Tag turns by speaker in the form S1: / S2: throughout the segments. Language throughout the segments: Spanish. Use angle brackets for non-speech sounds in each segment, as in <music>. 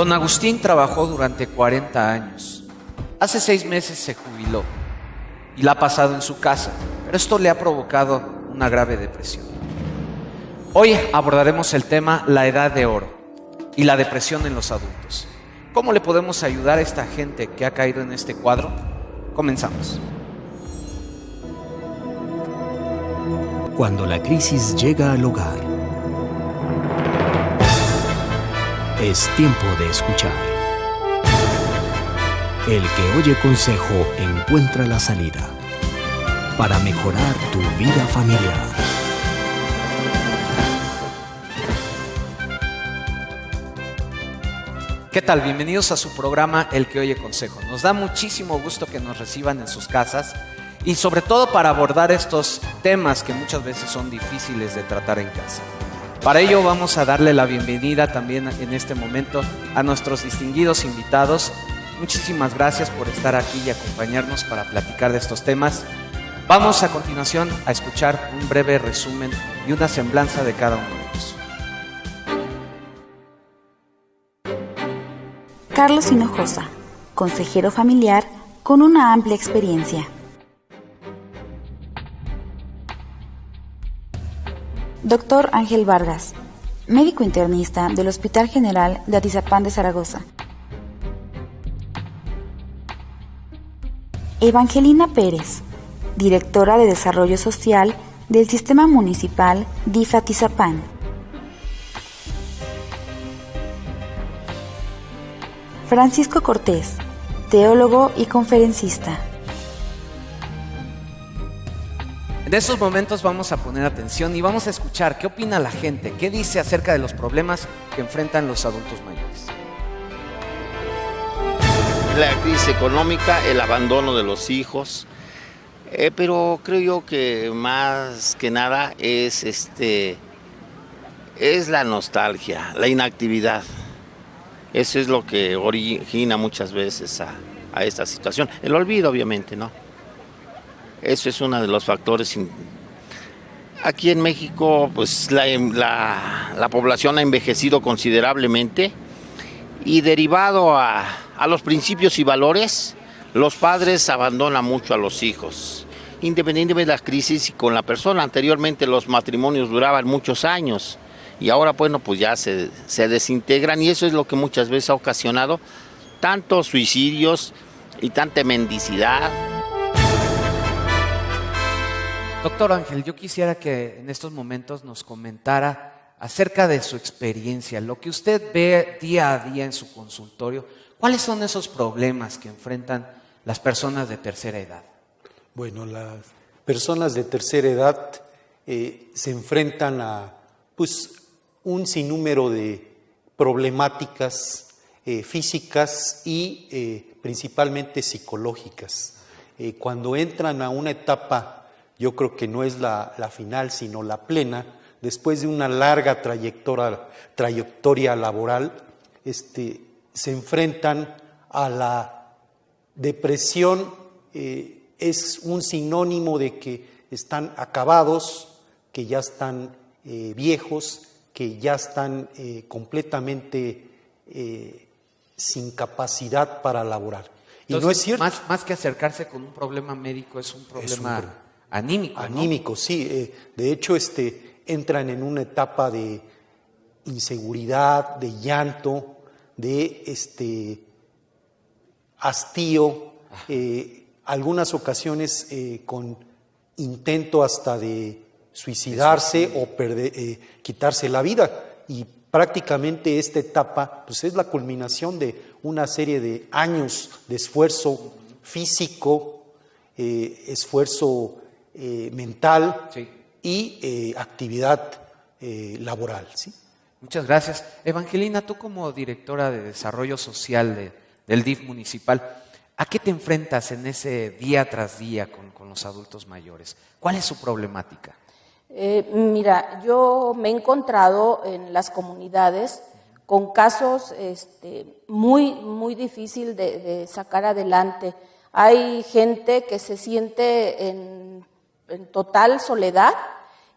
S1: Don Agustín trabajó durante 40 años. Hace seis meses se jubiló y la ha pasado en su casa, pero esto le ha provocado una grave depresión. Hoy abordaremos el tema la edad de oro y la depresión en los adultos. ¿Cómo le podemos ayudar a esta gente que ha caído en este cuadro? Comenzamos.
S2: Cuando la crisis llega al hogar, es tiempo de escuchar. El que oye consejo encuentra la salida para mejorar tu vida familiar.
S1: ¿Qué tal? Bienvenidos a su programa El que oye consejo. Nos da muchísimo gusto que nos reciban en sus casas y sobre todo para abordar estos temas que muchas veces son difíciles de tratar en casa. Para ello vamos a darle la bienvenida también en este momento a nuestros distinguidos invitados. Muchísimas gracias por estar aquí y acompañarnos para platicar de estos temas. Vamos a continuación a escuchar un breve resumen y una semblanza de cada uno de ellos.
S3: Carlos Hinojosa, consejero familiar con una amplia experiencia. Doctor Ángel Vargas, médico internista del Hospital General de Atizapán de Zaragoza. Evangelina Pérez, directora de Desarrollo Social del Sistema Municipal DIF Atizapán. Francisco Cortés, teólogo y conferencista.
S1: En estos momentos vamos a poner atención y vamos a escuchar qué opina la gente, qué dice acerca de los problemas que enfrentan los adultos mayores.
S4: La crisis económica, el abandono de los hijos, eh, pero creo yo que más que nada es este es la nostalgia, la inactividad. Eso es lo que origina muchas veces a, a esta situación. El olvido, obviamente, ¿no? Eso es uno de los factores. Aquí en México, pues la, la, la población ha envejecido considerablemente y derivado a, a los principios y valores, los padres abandonan mucho a los hijos independientemente de las crisis y con la persona. Anteriormente los matrimonios duraban muchos años y ahora, bueno, pues ya se, se desintegran y eso es lo que muchas veces ha ocasionado tantos suicidios y tanta mendicidad.
S1: Doctor Ángel, yo quisiera que en estos momentos nos comentara acerca de su experiencia, lo que usted ve día a día en su consultorio, cuáles son esos problemas que enfrentan las personas de tercera edad.
S5: Bueno, las personas de tercera edad eh, se enfrentan a pues, un sinnúmero de problemáticas eh, físicas y eh, principalmente psicológicas. Cuando entran a una etapa, yo creo que no es la, la final, sino la plena, después de una larga trayectoria, trayectoria laboral, este, se enfrentan a la depresión, eh, es un sinónimo de que están acabados, que ya están eh, viejos, que ya están eh, completamente sin capacidad para laborar. Y no es cierto.
S1: Más, más, que acercarse con un problema médico, es un problema
S5: Es un pro-
S1: anímico. ¿no?
S5: Anímico, sí. eh, de hecho, este, entran en una etapa de inseguridad, de llanto, de este, hastío, eh, algunas ocasiones eh, con intento hasta de suicidarse o perder- quitarse la vida. Y prácticamente esta etapa pues es la culminación de una serie de años de esfuerzo físico, eh, esfuerzo eh, mental
S1: Sí.
S5: y eh, actividad eh, laboral. ¿sí?
S1: Muchas gracias. Evangelina, tú como directora de Desarrollo Social de- del DIF municipal, ¿a qué te enfrentas en ese día tras día con, con los adultos mayores? ¿Cuál es su problemática?
S6: Eh, mira, yo me he encontrado en las comunidades con casos este, muy, muy difícil de, de sacar adelante. Hay gente que se siente en, en total soledad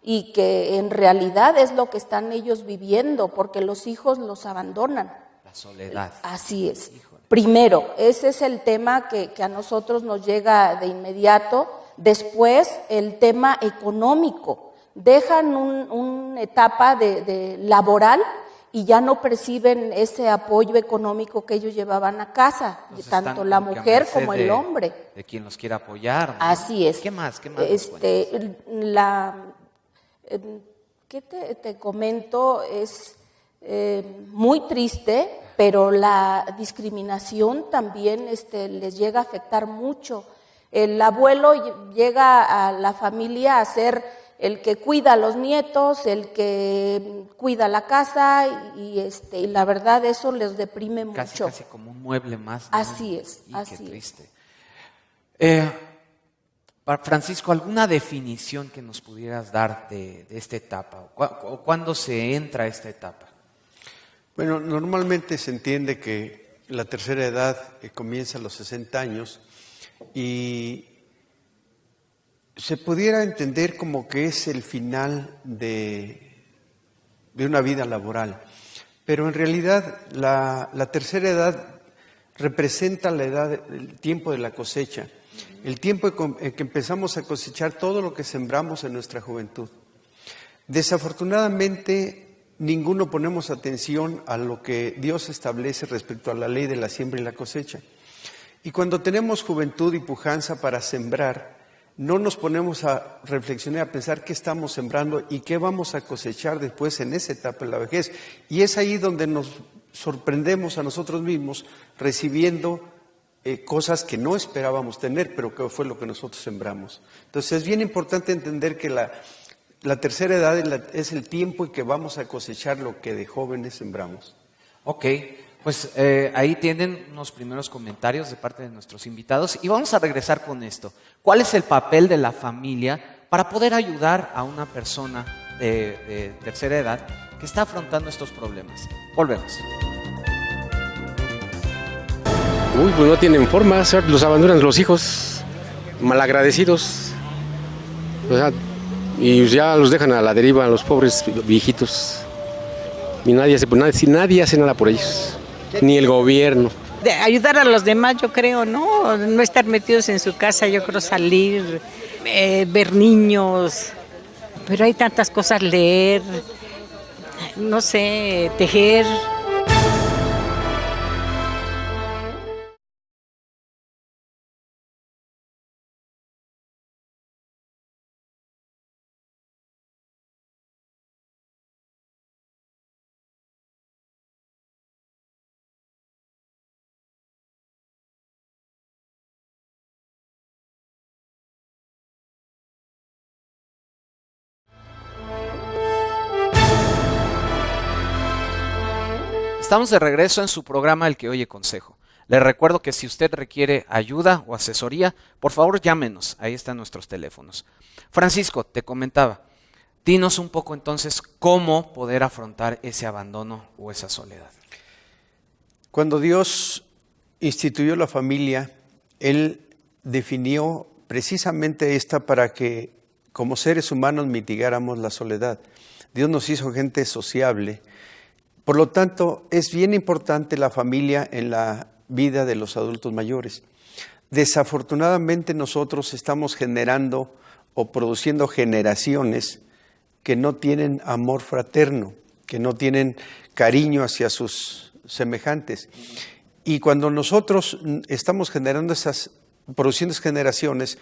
S6: y que en realidad es lo que están ellos viviendo, porque los hijos los abandonan.
S1: La soledad.
S6: Así es. Primero, ese es el tema que, a nosotros nos llega de inmediato. Después, el tema económico. Dejan una etapa de, laboral y ya no perciben ese apoyo económico que ellos llevaban a casa, tanto la mujer como el hombre.
S1: De quien los quiere apoyar.
S6: Así es.
S1: ¿Qué más? ¿Qué más
S6: este, la, em, ¿Qué te, comento? Es eh, muy triste pero la discriminación también este, les llega a afectar mucho. El abuelo llega a la familia a ser el que cuida a los nietos, el que cuida la casa y, este, y la verdad eso les deprime mucho.
S1: Casi como un mueble más.
S6: Así es, así
S1: qué triste. Eh, Francisco, ¿alguna definición que nos pudieras dar de, de esta etapa? ¿Cuándo se entra a esta etapa?
S7: Bueno, normalmente se entiende que la tercera edad eh, comienza a los 60 años y se pudiera entender como que es el final de, de una vida laboral. Pero en realidad la, tercera edad representa la edad, el tiempo de la cosecha, el tiempo en que empezamos a cosechar todo lo que sembramos en nuestra juventud. Desafortunadamente, ninguno ponemos atención a lo que Dios establece respecto a la ley de la siembra y la cosecha. Y cuando tenemos juventud y pujanza para sembrar, no nos ponemos a reflexionar, a pensar qué estamos sembrando y qué vamos a cosechar después en esa etapa de la vejez. Y es ahí donde nos sorprendemos a nosotros mismos recibiendo eh, cosas que no esperábamos tener, pero que fue lo que nosotros sembramos. Entonces es bien importante entender que la, la tercera edad es el tiempo en que vamos a cosechar lo que de jóvenes sembramos.
S1: Ok, pues eh, ahí tienen unos primeros comentarios de parte de nuestros invitados y vamos a regresar con esto. ¿Cuál es el papel de la familia para poder ayudar a una persona de, tercera edad que está afrontando estos problemas? Volvemos.
S8: Uy, pues no tienen forma, los abandonan los hijos, malagradecidos. O sea, y ya los dejan a la deriva los pobres viejitos. Y nadie hace, nadie, nadie hace nada por ellos, ni el gobierno.
S9: Ayudar a los demás, yo creo, ¿no? No estar metidos en su casa, yo creo salir, eh, ver niños. Pero hay tantas cosas, leer, no sé, tejer.
S1: Estamos de regreso en su programa El que oye consejo. Le recuerdo que si usted requiere ayuda o asesoría, por favor llámenos. Ahí están nuestros teléfonos. Francisco, te comentaba, dinos un poco entonces cómo poder afrontar ese abandono o esa soledad.
S7: Cuando Dios instituyó la familia, Él definió precisamente esta para que como seres humanos mitigáramos la soledad. Dios nos hizo gente sociable por lo tanto, es bien importante la familia en la vida de los adultos mayores. Desafortunadamente nosotros estamos generando o produciendo generaciones que no tienen amor fraterno, que no tienen cariño hacia sus semejantes. Y cuando nosotros estamos generando esas, produciendo esas generaciones,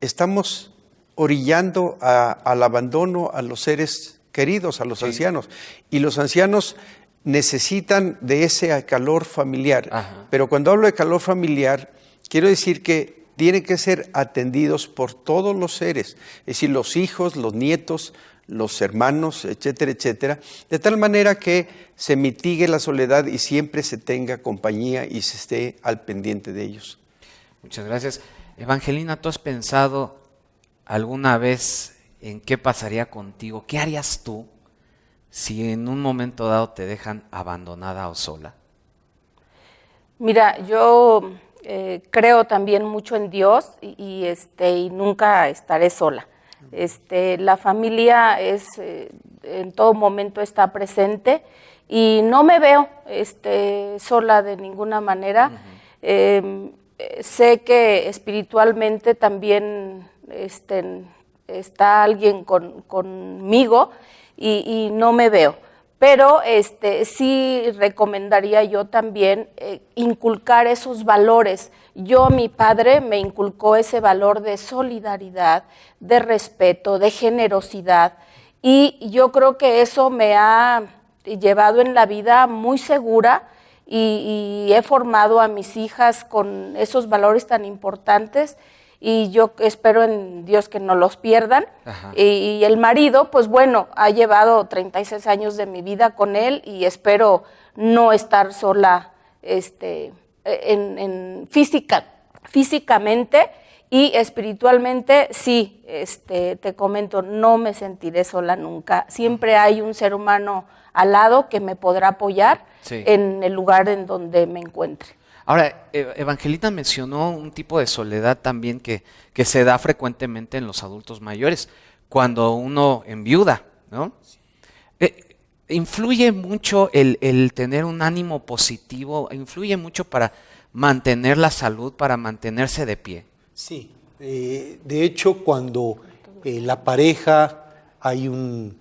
S7: estamos orillando al abandono a los seres queridos, a los ancianos. Y los ancianos necesitan de ese calor familiar. Pero cuando hablo de calor familiar, quiero decir que tienen que ser atendidos por todos los seres, es decir, los hijos, los nietos, los hermanos, etcétera, etcétera, de tal manera que se mitigue la soledad y siempre se tenga compañía y se esté al pendiente de ellos.
S1: Muchas gracias. Evangelina, ¿tú has pensado alguna vez en qué pasaría contigo? ¿Qué harías tú si en un momento dado te dejan abandonada o sola?
S6: Mira, yo eh, creo también mucho en Dios y, este, y nunca estaré sola. Este, la familia es, eh, en todo momento está presente y no me veo este, sola de ninguna manera. Em, sé que espiritualmente también este, está alguien conmigo y, no me veo. Pero este, sí recomendaría yo también eh, inculcar esos valores. Yo, mi padre, me inculcó ese valor de solidaridad, de respeto, de generosidad. Y yo creo que eso me ha llevado en la vida muy segura y, he formado a mis hijas con esos valores tan importantes y yo espero en Dios que no los pierdan. Y, el marido, pues bueno, ha llevado 36 años de mi vida con él y espero no estar sola este, en, física, físicamente y espiritualmente, sí, este, te comento, no me sentiré sola nunca. Siempre hay un ser humano al lado que me podrá apoyar en el lugar en donde me encuentre.
S1: Ahora, e, Evangelina mencionó un tipo de soledad también que, que se da frecuentemente en los adultos mayores, cuando uno enviuda, ¿no? Eh, influye mucho el, el, tener un ánimo positivo, influye mucho para mantener la salud, para mantenerse de pie.
S5: Sí, eh, de hecho cuando eh, la pareja hay un,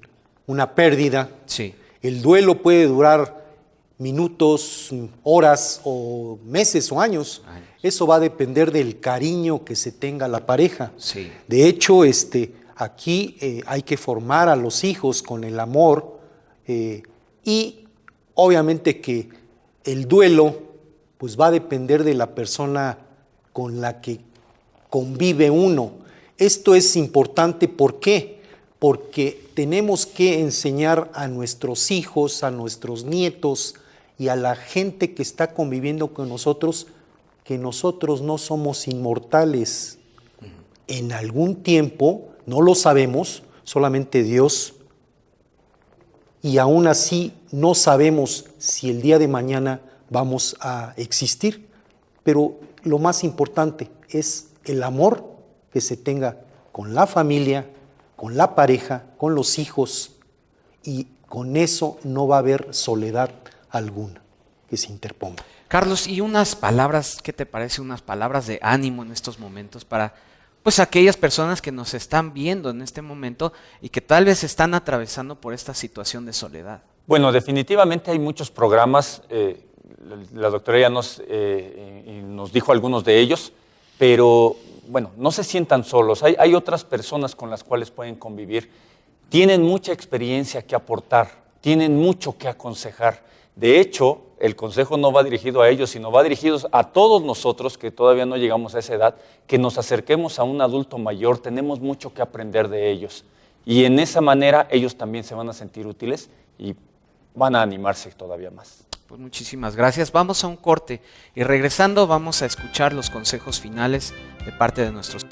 S5: una pérdida,
S1: sí.
S5: El duelo puede durar minutos, horas o meses o años. Eso va a depender del cariño que se tenga la pareja.
S1: Sí.
S5: De hecho, este, aquí eh, hay que formar a los hijos con el amor eh, y obviamente que el duelo pues va a depender de la persona con la que convive uno. Esto es importante, ¿por qué? porque tenemos que enseñar a nuestros hijos, a nuestros nietos y a la gente que está conviviendo con nosotros que nosotros no somos inmortales. En algún tiempo, no lo sabemos, solamente Dios, y aún así no sabemos si el día de mañana vamos a existir, pero lo más importante es el amor que se tenga con la familia, con la pareja, con los hijos, y con eso no va a haber soledad alguna que se interponga.
S1: Carlos, ¿y unas palabras, qué te parece, unas palabras de ánimo en estos momentos para pues aquellas personas que nos están viendo en este momento y que tal vez están atravesando por esta situación de soledad?
S10: Bueno, definitivamente hay muchos programas, eh, la doctora ya nos, eh, nos dijo algunos de ellos, pero bueno, no se sientan solos, hay, otras personas con las cuales pueden convivir, tienen mucha experiencia que aportar, tienen mucho que aconsejar. De hecho, el consejo no va dirigido a ellos, sino va dirigido a todos nosotros que todavía no llegamos a esa edad, que nos acerquemos a un adulto mayor, tenemos mucho que aprender de ellos. Y en esa manera ellos también se van a sentir útiles y van a animarse todavía más.
S1: Pues muchísimas gracias. Vamos a un corte y regresando vamos a escuchar los consejos finales de parte de nuestros...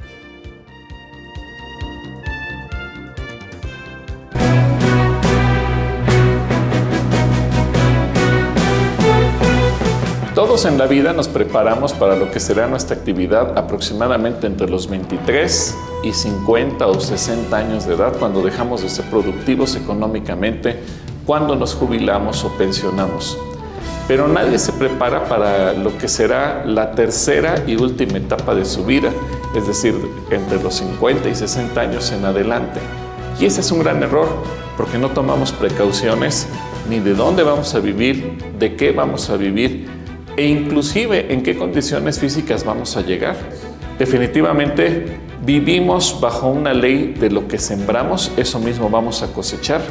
S11: En la vida nos preparamos para lo que será nuestra actividad aproximadamente entre los 23 y 50 o 60 años de edad cuando dejamos de ser productivos económicamente, cuando nos jubilamos o pensionamos pero nadie se prepara para lo que será la tercera y última etapa de su vida, es decir, entre los 50 y 60 años en adelante. Y ese es un gran error, porque no tomamos precauciones ni de dónde vamos a vivir, de qué vamos a vivir e inclusive en qué condiciones físicas vamos a llegar. Definitivamente vivimos bajo una ley de lo que sembramos, eso mismo vamos a cosechar.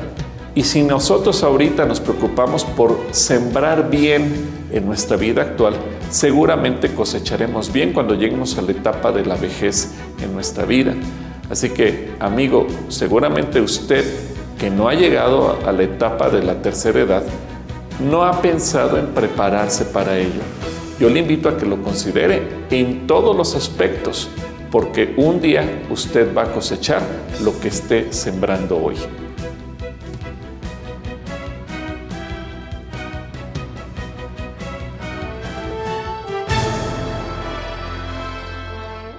S11: Y si nosotros ahorita nos preocupamos por sembrar bien en nuestra vida actual, seguramente cosecharemos bien cuando lleguemos a la etapa de la vejez en nuestra vida. Así que, amigo, seguramente usted que no ha llegado a la etapa de la tercera edad, no ha pensado en prepararse para ello. Yo le invito a que lo considere en todos los aspectos, porque un día usted va a cosechar lo que esté sembrando hoy.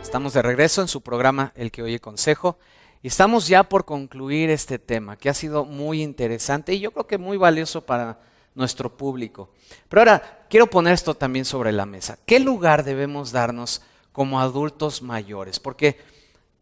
S1: Estamos de regreso en su programa El que oye consejo Y estamos ya por concluir este tema, que ha sido muy interesante y yo creo que muy valioso para nuestro público. Pero ahora quiero poner esto también sobre la mesa. ¿Qué lugar debemos darnos como adultos mayores? Porque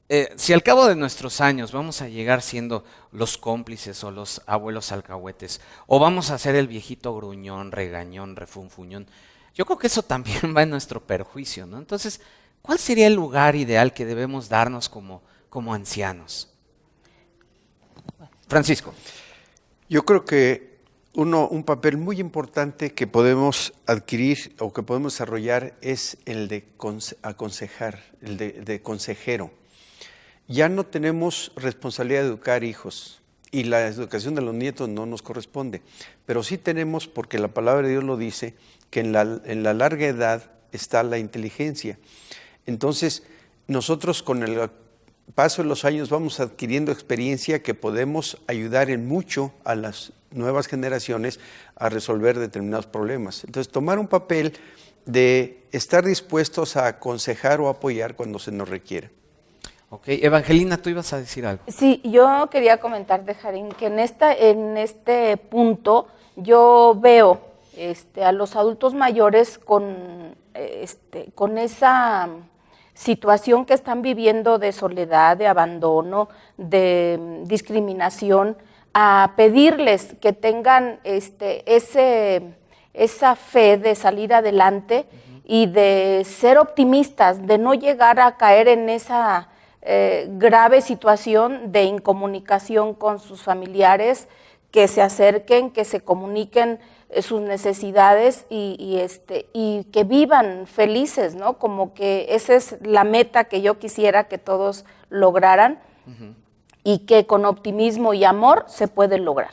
S1: eh, si al cabo de nuestros años vamos a llegar siendo los cómplices o los abuelos alcahuetes, o vamos a ser el viejito gruñón, regañón, refunfuñón, yo creo que eso también <laughs> va en nuestro perjuicio, ¿no? Entonces, ¿cuál sería el lugar ideal que debemos darnos como, como ancianos? Francisco.
S7: Yo creo que uno, un papel muy importante que podemos adquirir o que podemos desarrollar es el de aconsejar, el de, consejero. Ya no tenemos responsabilidad de educar hijos y la educación de los nietos no nos corresponde, pero sí tenemos, porque la palabra de Dios lo dice, que en la, en la larga edad está la inteligencia. Entonces, nosotros con el paso de los años vamos adquiriendo experiencia que podemos ayudar en mucho a las nuevas generaciones a resolver determinados problemas. Entonces, tomar un papel de estar dispuestos a aconsejar o apoyar cuando se nos requiere.
S1: Ok, Evangelina, tú ibas a decir algo.
S6: Sí, yo quería comentar de Jarín que en, esta, en este punto yo veo este, a los adultos mayores con, este, con esa situación que están viviendo de soledad, de abandono, de mm, discriminación, a pedirles que tengan este, ese, esa fe de salir adelante y de ser optimistas, de no llegar a caer en esa eh, grave situación de incomunicación con sus familiares, que se acerquen, que se comuniquen sus necesidades y, este, y que vivan felices, ¿no? Como que esa es la meta que yo quisiera que todos lograran y que con optimismo y amor se puede lograr.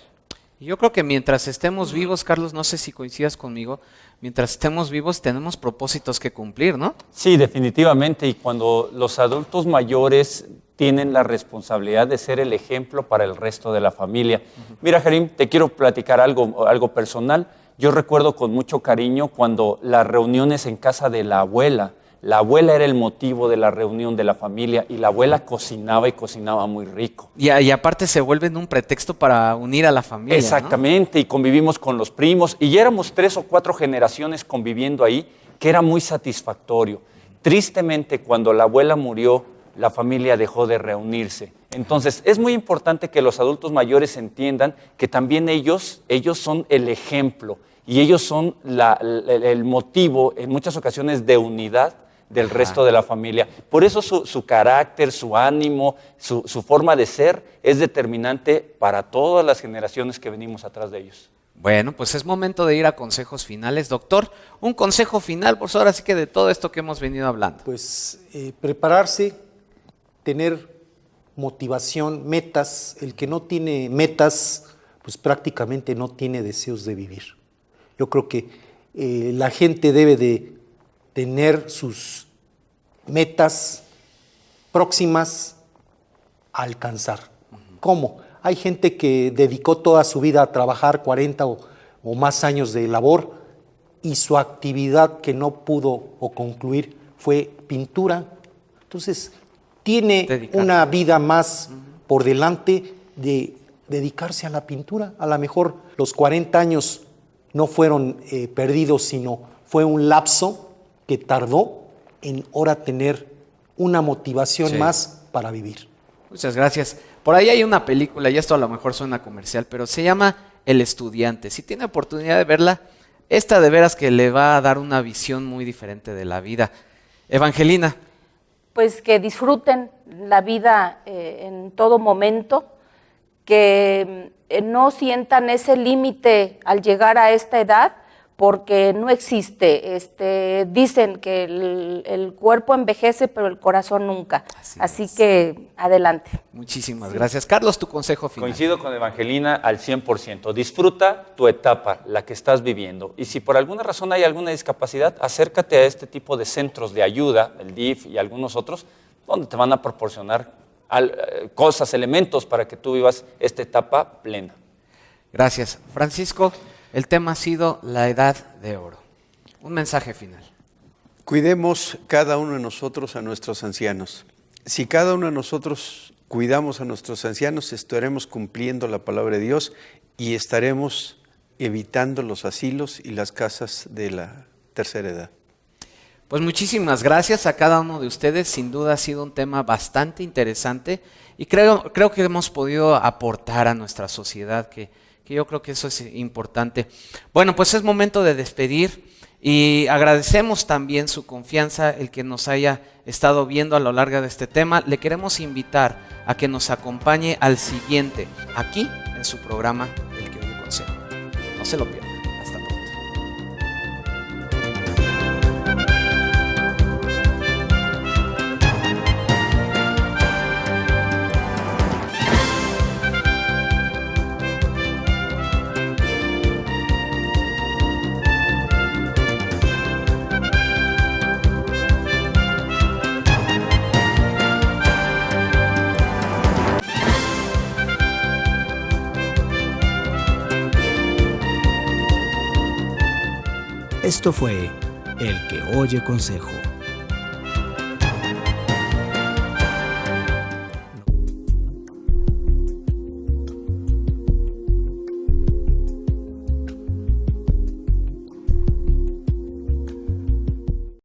S1: Yo creo que mientras estemos vivos, Carlos, no sé si coincidas conmigo, mientras estemos vivos tenemos propósitos que cumplir, ¿no?
S10: Sí, definitivamente. Y cuando los adultos mayores tienen la responsabilidad de ser el ejemplo para el resto de la familia. Mira, Jerim, te quiero platicar algo, algo personal. Yo recuerdo con mucho cariño cuando las reuniones en casa de la abuela, la abuela era el motivo de la reunión de la familia y la abuela cocinaba y cocinaba muy rico.
S1: Y, y aparte se vuelven un pretexto para unir a la familia.
S10: Exactamente, y convivimos con los primos y ya éramos tres o cuatro generaciones conviviendo ahí, que era muy satisfactorio. Tristemente, cuando la abuela murió, la familia dejó de reunirse. Entonces, es muy importante que los adultos mayores entiendan que también ellos, ellos son el ejemplo y ellos son el motivo en muchas ocasiones de unidad del resto de la familia. Por eso su, carácter, su ánimo, su, su, forma de ser es determinante para todas las generaciones que venimos atrás de ellos.
S1: Bueno, pues es momento de ir a consejos finales. Doctor, un consejo final, por ahora sí que de todo esto que hemos venido hablando.
S5: Pues eh, prepararse, tener motivación, metas. El que no tiene metas, pues prácticamente no tiene deseos de vivir. Yo creo que eh, la gente debe de tener sus metas próximas a alcanzar. ¿Cómo? Hay gente que dedicó toda su vida a trabajar 40 o, o más años de labor y su actividad que no pudo o concluir fue pintura. Entonces, tiene una vida más por delante de dedicarse a la pintura. A lo mejor los 40 años no fueron eh, perdidos, sino fue un lapso que tardó en ahora tener una motivación más para vivir.
S1: Muchas gracias. Por ahí hay una película, y esto a lo mejor suena comercial, pero se llama El estudiante. Si tiene oportunidad de verla, esta de veras que le va a dar una visión muy diferente de la vida. Evangelina,
S6: pues que disfruten la vida eh, en todo momento, que eh, no sientan ese límite al llegar a esta edad, porque no existe. Este, dicen que el, cuerpo envejece, pero el corazón nunca. Así, que adelante.
S1: Muchísimas gracias. Carlos, tu consejo final.
S10: Coincido con Evangelina al 100%. Disfruta tu etapa, la que estás viviendo. Y si por alguna razón hay alguna discapacidad, acércate a este tipo de centros de ayuda, el DIF y algunos otros, donde te van a proporcionar eh, cosas, elementos para que tú vivas esta etapa plena.
S1: Gracias. Francisco. El tema ha sido la edad de oro. Un mensaje final.
S7: Cuidemos cada uno de nosotros a nuestros ancianos. Si cada uno de nosotros cuidamos a nuestros ancianos, estaremos cumpliendo la palabra de Dios y estaremos evitando los asilos y las casas de la tercera edad.
S1: Pues muchísimas gracias a cada uno de ustedes. Sin duda ha sido un tema bastante interesante y creo, creo que hemos podido aportar a nuestra sociedad, que, que yo creo que eso es importante. Bueno, pues es momento de despedir y agradecemos también su confianza, el que nos haya estado viendo a lo largo de este tema. Le queremos invitar a que nos acompañe al siguiente, aquí en su programa El que oye consejo. No se lo pierda.
S2: Esto fue El que oye consejo